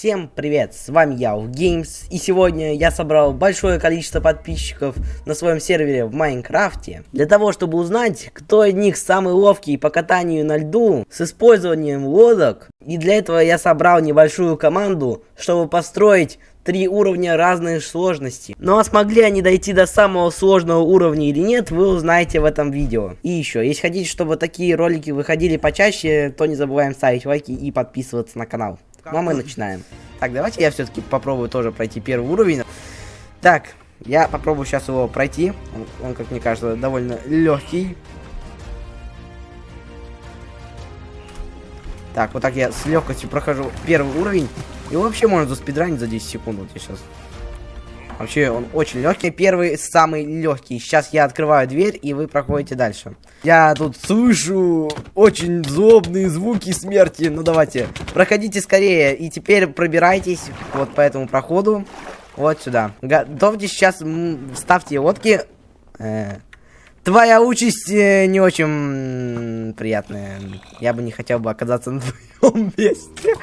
Всем привет, с вами я, Games, и сегодня я собрал большое количество подписчиков на своем сервере в Майнкрафте, для того, чтобы узнать, кто из них самый ловкий по катанию на льду с использованием лодок, и для этого я собрал небольшую команду, чтобы построить три уровня разной сложности. Ну а смогли они дойти до самого сложного уровня или нет, вы узнаете в этом видео. И еще, если хотите, чтобы такие ролики выходили почаще, то не забываем ставить лайки и подписываться на канал. Ну а мы начинаем. Так, давайте я все-таки попробую тоже пройти первый уровень. Так, я попробую сейчас его пройти. Он, он как мне кажется, довольно легкий. Так, вот так я с легкостью прохожу первый уровень. И вообще можно заспидранить за 10 секунд. Вот я сейчас. Вообще он очень легкий. Первый самый легкий. Сейчас я открываю дверь, и вы проходите дальше. Я тут слышу очень злобные звуки смерти. Ну давайте, проходите скорее. И теперь пробирайтесь вот по этому проходу. Вот сюда. Готовьтесь сейчас, ставьте лодки. Э, твоя участь э, не очень приятная. Я бы не хотел бы оказаться на твоем месте.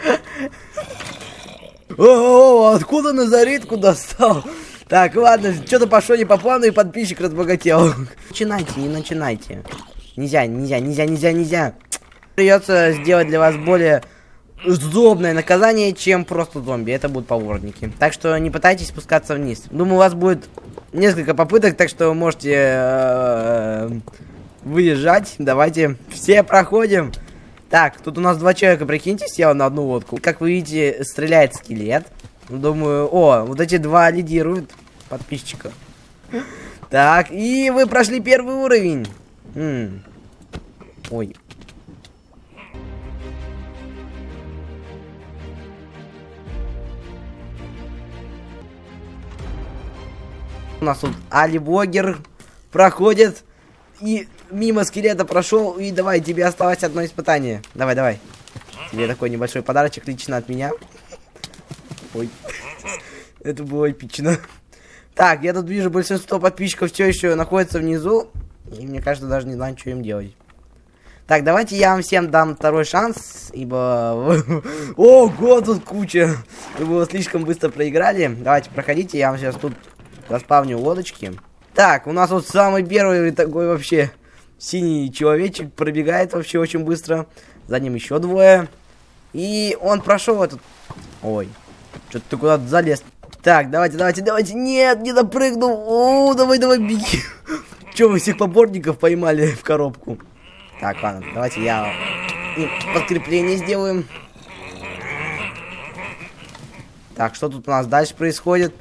О, откуда Назаритку достал? Так, ладно, что-то пошло не по плану, и подписчик разбогател. Начинайте, не начинайте. Нельзя, нельзя, нельзя, нельзя, нельзя. Придется сделать для вас более удобное наказание, чем просто зомби. Это будут поворотники. Так что не пытайтесь спускаться вниз. Думаю, у вас будет несколько попыток, так что вы можете э, выезжать. Давайте все проходим. Так, тут у нас два человека, прикиньте, сел на одну лодку. Как вы видите, стреляет скелет. Думаю, о, вот эти два лидируют подписчика. Так, и вы прошли первый уровень. Ой. У нас тут Али Блогер проходит. И мимо скелета прошел. И давай, тебе осталось одно испытание. Давай, давай. Тебе такой небольшой подарочек лично от меня. Ой. Это было эпично. Так, я тут вижу, большинство подписчиков все еще находится внизу. И мне кажется, даже не знаю, что им делать. Так, давайте я вам всем дам второй шанс, ибо... Ого, тут куча! Вы слишком быстро проиграли. Давайте, проходите, я вам сейчас тут заспавню лодочки. Так, у нас вот самый первый такой вообще синий человечек пробегает вообще очень быстро. За ним еще двое. И он прошел этот... Ой, что-то ты куда-то залез. Так, давайте, давайте, давайте. Нет, не допрыгнул. О, давай, давай, беги. Че, вы всех поборников поймали в коробку? Так, ладно, давайте я подкрепление сделаем. Так, что тут у нас дальше происходит?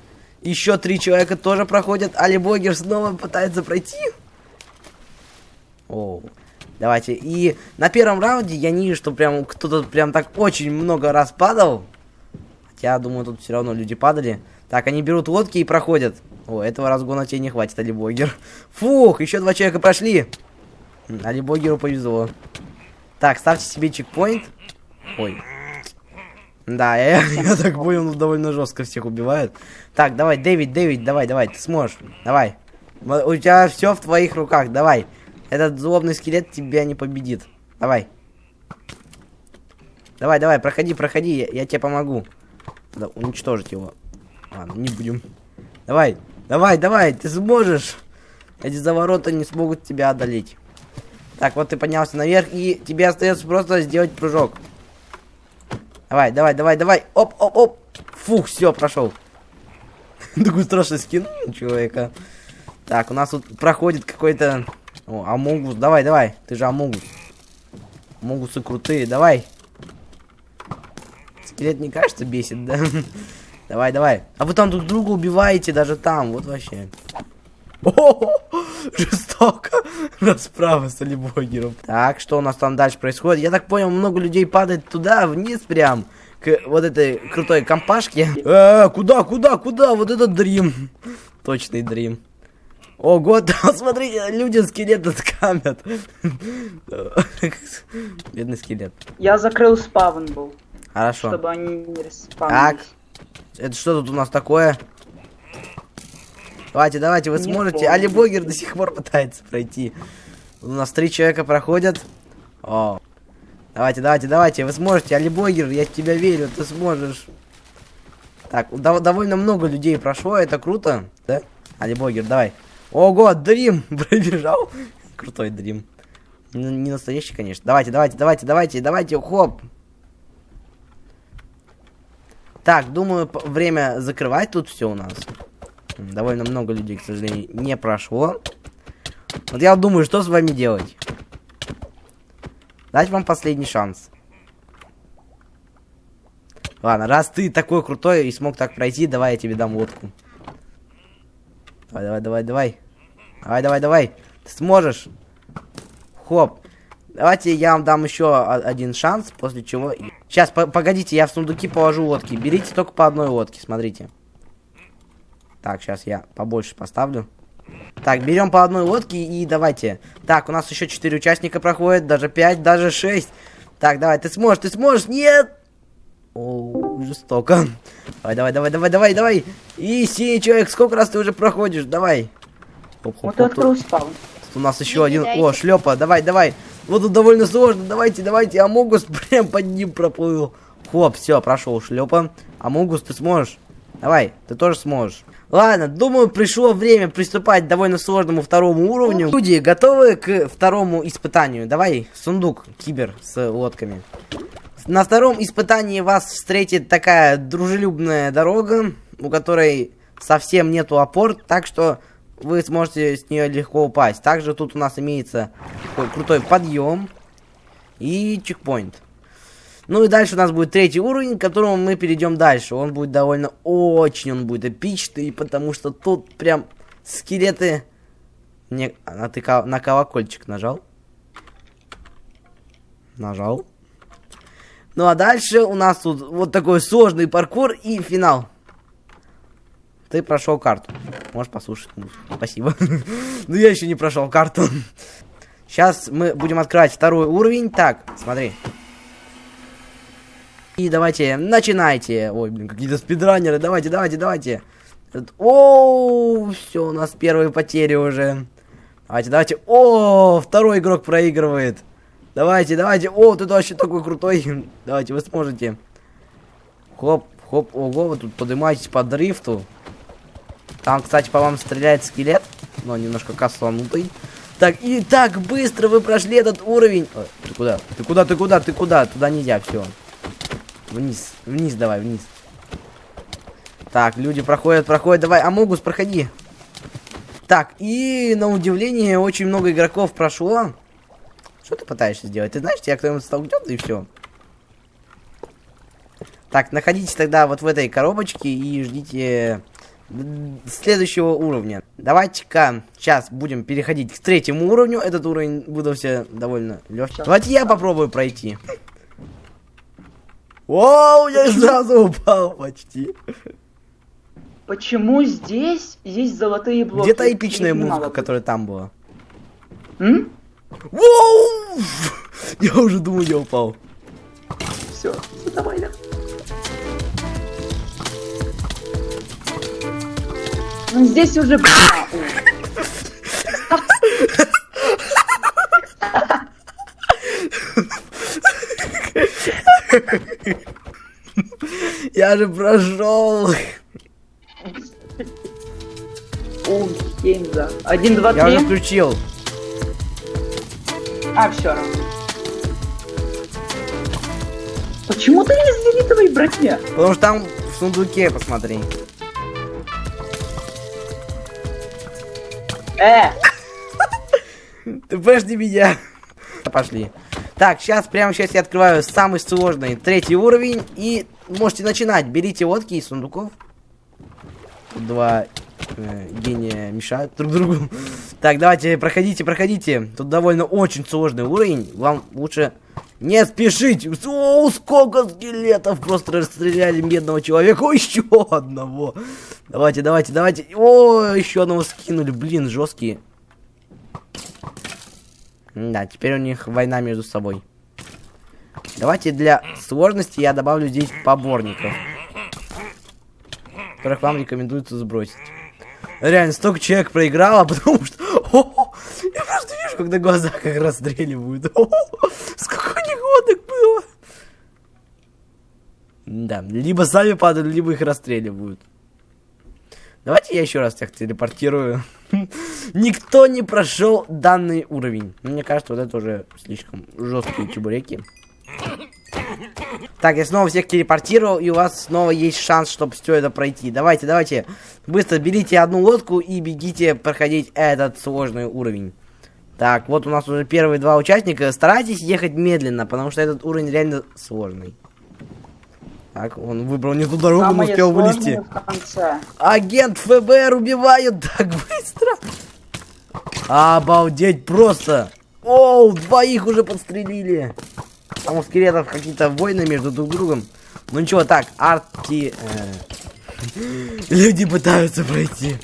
Еще три человека тоже проходят. Али Богер снова пытается пройти. О, давайте. И на первом раунде я не вижу, что прям кто-то прям так очень много раз падал. Хотя, думаю, тут все равно люди падали. Так, они берут лодки и проходят. О, этого разгона тебе не хватит, Алибогер. Фух, еще два человека прошли. Алибогеру повезло. Так, ставьте себе чекпоинт. Ой, да, я, я так понял, он довольно жестко всех убивает. Так, давай, Дэвид, Дэвид, давай, давай, ты сможешь. Давай. У тебя все в твоих руках, давай. Этот злобный скелет тебя не победит. Давай. Давай, давай, проходи, проходи, я, я тебе помогу. Надо уничтожить его. Ладно, не будем. Давай, давай, давай, ты сможешь. Эти заворота не смогут тебя одолеть. Так, вот ты поднялся наверх, и тебе остается просто сделать прыжок. Давай, давай, давай, давай. Оп, оп, оп. Фух, все, прошел. Такой страшный скин человека. Так, у нас тут проходит какой-то... О, Амогус, давай, давай. Ты же Амогус. Амогусы крутые, давай. Скелет не кажется бесит, да? давай, давай. А вы там друг друга убиваете даже там, вот вообще. О, жестоко. Расправа с Алибогером. Так, что у нас там дальше происходит? Я так понял, много людей падает туда, вниз прям. К вот этой крутой компашке. Э, куда, куда, куда? Вот этот дрим. Точный дрим. Ого, там, смотрите, люди скелеты скамят. Бедный скелет. Я закрыл спавн был. Хорошо. Чтобы они не респавнились. Так. Это что тут у нас такое? Давайте, давайте, вы не сможете. Али Богер до сих пор пытается пройти. У нас три человека проходят. О. Давайте, давайте, давайте, вы сможете. Али Богер, я в тебя верю, ты сможешь. Так, дов- довольно много людей прошло, это круто, да? Алибогер, давай. Ого, Дрим пробежал. Крутой Дрим. Не, не настоящий, конечно. Давайте, давайте, давайте, давайте, давайте, хоп. Так, думаю, время закрывать тут все у нас. Довольно много людей, к сожалению, не прошло. Вот я думаю, что с вами делать. Дать вам последний шанс. Ладно, раз ты такой крутой и смог так пройти, давай я тебе дам лодку. Давай, давай, давай, давай. Давай, давай, давай. Ты сможешь. Хоп. Давайте я вам дам еще один шанс, после чего... Сейчас, погодите, я в сундуки положу лодки. Берите только по одной лодке, смотрите. Так, сейчас я побольше поставлю. Так, берем по одной лодке и давайте. Так, у нас еще 4 участника проходит, даже 5, даже 6. Так, давай, ты сможешь, ты сможешь, нет! О, жестоко. Давай, давай, давай, давай, давай, давай. И синий человек, сколько раз ты уже проходишь? Давай. Хоп, хоп, Вот хоп, и тут у нас еще один. О, шлепа, давай, давай. Вот тут довольно сложно. Давайте, давайте. Амогус прям под ним проплыл. Хоп, все, прошел шлепа. Амогус, ты сможешь? Давай, ты тоже сможешь. Ладно, думаю, пришло время приступать к довольно сложному второму уровню. Люди, готовы к второму испытанию? Давай, сундук, кибер с лодками. На втором испытании вас встретит такая дружелюбная дорога, у которой совсем нету опор, так что вы сможете с нее легко упасть. Также тут у нас имеется такой крутой подъем и чекпоинт. Ну и дальше у нас будет третий уровень, к которому мы перейдем дальше. Он будет довольно очень, он будет эпичный, потому что тут прям скелеты... Не, а ты на колокольчик нажал? Нажал. Ну а дальше у нас тут вот такой сложный паркур и финал. Ты прошел карту. Можешь послушать. Спасибо. Но я еще не прошел карту. Сейчас мы будем открывать второй уровень. Так, смотри. И давайте, начинайте. Ой, блин, какие-то спидранеры. Давайте, давайте, давайте. О, все, у нас первые потери уже. Давайте, давайте. О, второй игрок проигрывает. Давайте, давайте. О, ты вообще такой крутой. Давайте, вы сможете. Хоп, хоп, ого, вы тут поднимаетесь по дрифту. Там, кстати, по вам стреляет скелет, но немножко косанутый. Так, и так быстро вы прошли этот уровень. Ой, ты куда? Ты куда, ты куда, ты куда? Туда нельзя, все. Вниз, вниз давай, вниз. Так, люди проходят, проходят, давай, Амогус, проходи. Так, и на удивление очень много игроков прошло. Что ты пытаешься сделать? Ты знаешь, тебя кто-нибудь столкнет и все. Так, находитесь тогда вот в этой коробочке и ждите следующего уровня. Давайте-ка сейчас будем переходить к третьему уровню. Этот уровень выдался довольно легкий. Давайте я попробую пройти. Вау, я сразу упал почти. Почему здесь есть золотые блоки? Где та эпичная музыка, которая там была? М? Воу! Я уже думаю, я упал. Все, давай, да. Ну здесь уже... Я же прошел. О. Один, два, Я уже три. включил. А, все равно. Почему ты не зенитовой броне? Потому что там в сундуке, посмотри. Э, Ты подожди меня. Пошли. Так, сейчас, прямо сейчас я открываю самый сложный третий уровень. И можете начинать. Берите лодки из сундуков. Два э, гения мешают друг другу. Так, давайте, проходите, проходите. Тут довольно очень сложный уровень. Вам лучше не спешить. О, сколько скелетов просто расстреляли медного человека. О, еще одного. Давайте, давайте, давайте. О, еще одного скинули. Блин, жесткие. Да, теперь у них война между собой. Давайте для сложности я добавлю здесь поборников. Которых вам рекомендуется сбросить. Реально, столько человек проиграло, потому что... О, я просто вижу, как на глазах их расстреливают. О, сколько лодок было. Да, либо сами падают, либо их расстреливают. Давайте я еще раз всех телепортирую. Никто не прошел данный уровень. Мне кажется, вот это уже слишком жесткие чебуреки. Так, я снова всех телепортировал, и у вас снова есть шанс, чтобы все это пройти. Давайте, давайте, быстро берите одну лодку и бегите проходить этот сложный уровень. Так, вот у нас уже первые два участника. Старайтесь ехать медленно, потому что этот уровень реально сложный. Так, он выбрал не ту дорогу, но Самое успел сложное вылезти. Агент ФБР убивают так быстро. Обалдеть просто. Оу, двоих уже подстрелили. Там у скелетов какие-то войны между друг другом. Ну ничего, так, арти... э, Люди пытаются пройти.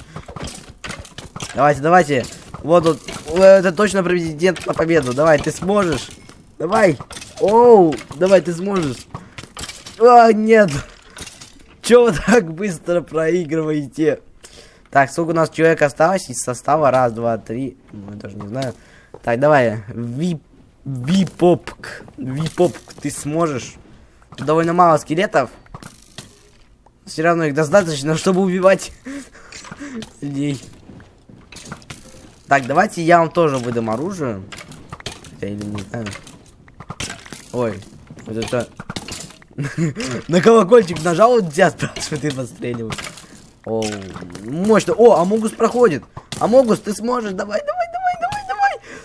Давайте, давайте. Вот тут. Это точно претендент на победу. Давай, ты сможешь. Давай. Оу, давай, ты сможешь. А, нет. Чё вы так быстро проигрываете? Так, сколько у нас человек осталось из состава? Раз, два, три. Ну, я даже не знаю. Так, давай. Ви... Випопк. Випопк, ты сможешь. Довольно мало скелетов. Все равно их достаточно, чтобы убивать людей. Так, давайте я вам тоже выдам оружие. Хотя или не знаю. Ой, вот это... На колокольчик нажал, вот тебя спрашивает и подстреливает. О, мощно. О, Амогус проходит. Амогус, ты сможешь. Давай, давай, давай.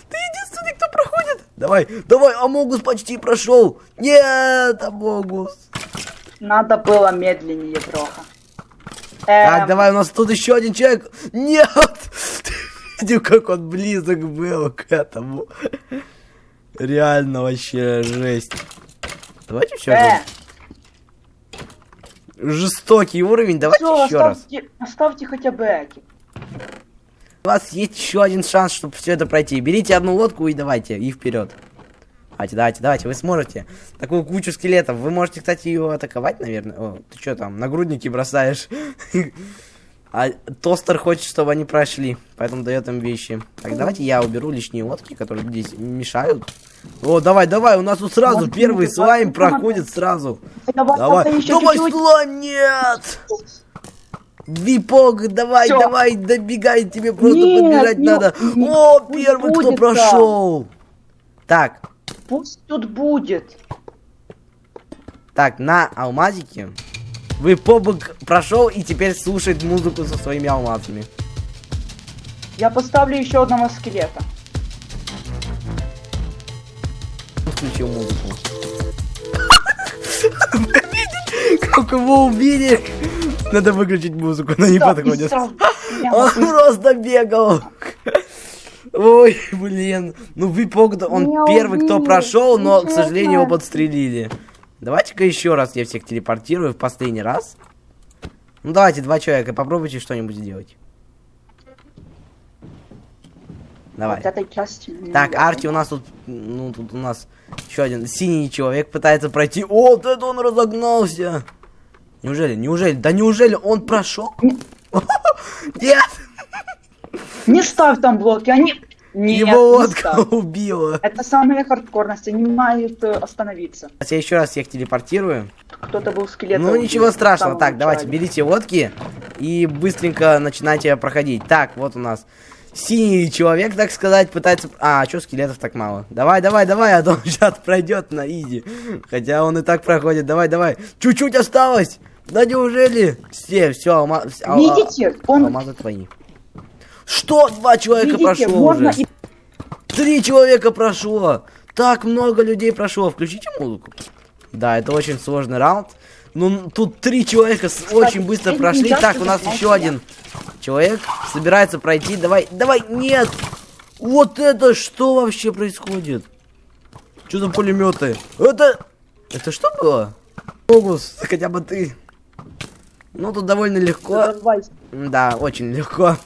Ты единственный, кто проходит. Давай, давай, Амогус почти прошел. Нет, Амогус. Надо было медленнее трохи. Так, Эм, давай, у нас тут еще один человек. Нет! Ты видел, как он близок был к этому. Реально вообще жесть. Давайте еще Э, Жестокий уровень, давайте всё, еще раз. оставьте, оставьте хотя бы эти. У вас есть еще один шанс, чтобы все это пройти. Берите одну лодку и давайте, и вперед. Давайте, давайте, давайте, вы сможете. Такую кучу скелетов. Вы можете, кстати, ее атаковать, наверное. О, ты что там, нагрудники бросаешь? А тостер хочет, чтобы они прошли, поэтому дает им вещи. Так, давайте я уберу лишние лодки, которые здесь мешают. О, давай, давай, у нас тут сразу Может, первый слайм проходит сразу. Давай, Давай, давай, давай, слайм, нет! Випок, давай, Всё. давай, добегай, тебе просто Нет, подбежать ну, надо. ну, О, первый, кто прошел. Так, Пусть тут будет. так, на алмазике. Випок прошел и теперь слушает музыку со своими алмазами. Я поставлю еще одного скелета. Включил музыку. Как его убили? Надо выключить музыку, она не подходит. Он просто бегал. Ой, блин. Ну, Випок, он Меня первый, кто прошел, но, к сожалению, его подстрелили. Давайте-ка еще раз я всех телепортирую в последний раз. Ну, давайте, два человека, попробуйте что-нибудь сделать. Давай. Вот части. Так. Арти у нас тут, ну, тут у нас еще один синий человек пытается пройти. О, вот это он разогнался. Неужели, неужели, да неужели он прошел? Нет, Не ставь там блоки, они... Нет, его лодка убила. Это самая хардкорность, они не могут э, остановиться. Сейчас я еще раз всех телепортирую. Кто-то был скелет. Ну ничего страшного. Так, давайте, берите лодки и быстренько начинайте проходить. Так, вот у нас синий человек, так сказать, пытается... А, что скелетов так мало? Давай, давай, давай, а то он сейчас пройдет на изи. Хотя он и так проходит. Давай, давай. Чуть-чуть осталось. Да неужели? Все, все, алма... а- а- Видите, он... алмазы твои. Что? Два человека Видите, прошло можно уже. и... Три человека прошло. Так много людей прошло. Включите музыку. Да, это очень сложный раунд. Ну, тут три человека очень быстро прошли. Так, у нас еще один человек собирается пройти. Давай, давай, нет! Вот это что вообще происходит? Что за пулеметы? Это... Это что было? Фокус, хотя бы ты. Ну, тут довольно легко. Да, очень легко.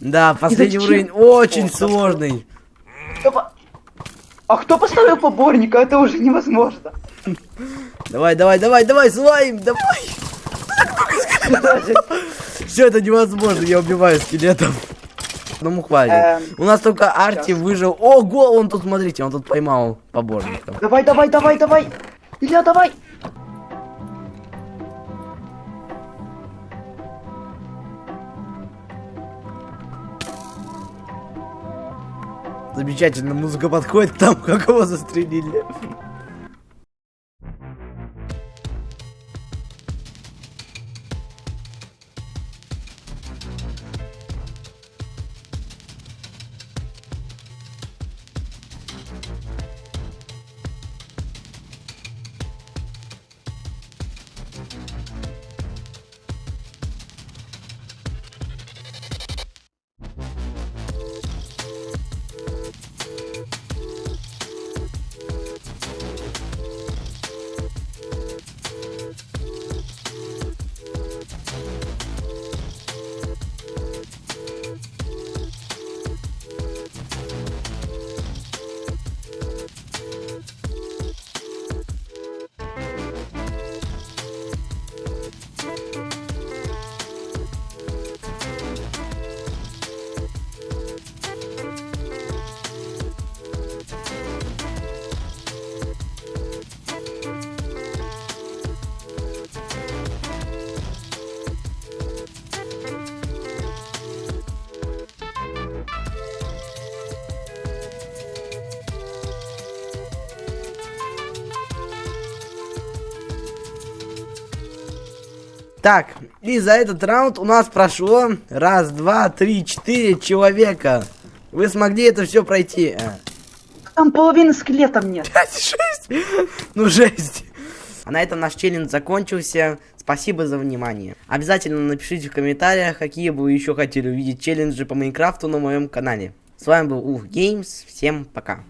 Да, последний уровень очень О, сложный. Кто А кто поставил поборника? Это уже невозможно. Давай, давай, давай, давай, слайм, давай. Все это невозможно, я убиваю скелетов. Ну, Одному хватит. Эм, У нас только Арти выжил. Ого, он тут, смотрите, он тут поймал поборников. Давай, давай, давай, давай. Илья, давай. Замечательно, музыка подходит там, как его застрелили. Так, и за этот раунд у нас прошло раз, два, три, четыре человека. Вы смогли это все пройти. А, Там половины скелетов нет. пять, шесть. Ну, жесть. А на этом наш челлендж закончился. Спасибо за внимание. Обязательно напишите в комментариях, какие бы вы еще хотели увидеть челленджи по Майнкрафту на моем канале. С вами был Ух Геймс. Всем пока.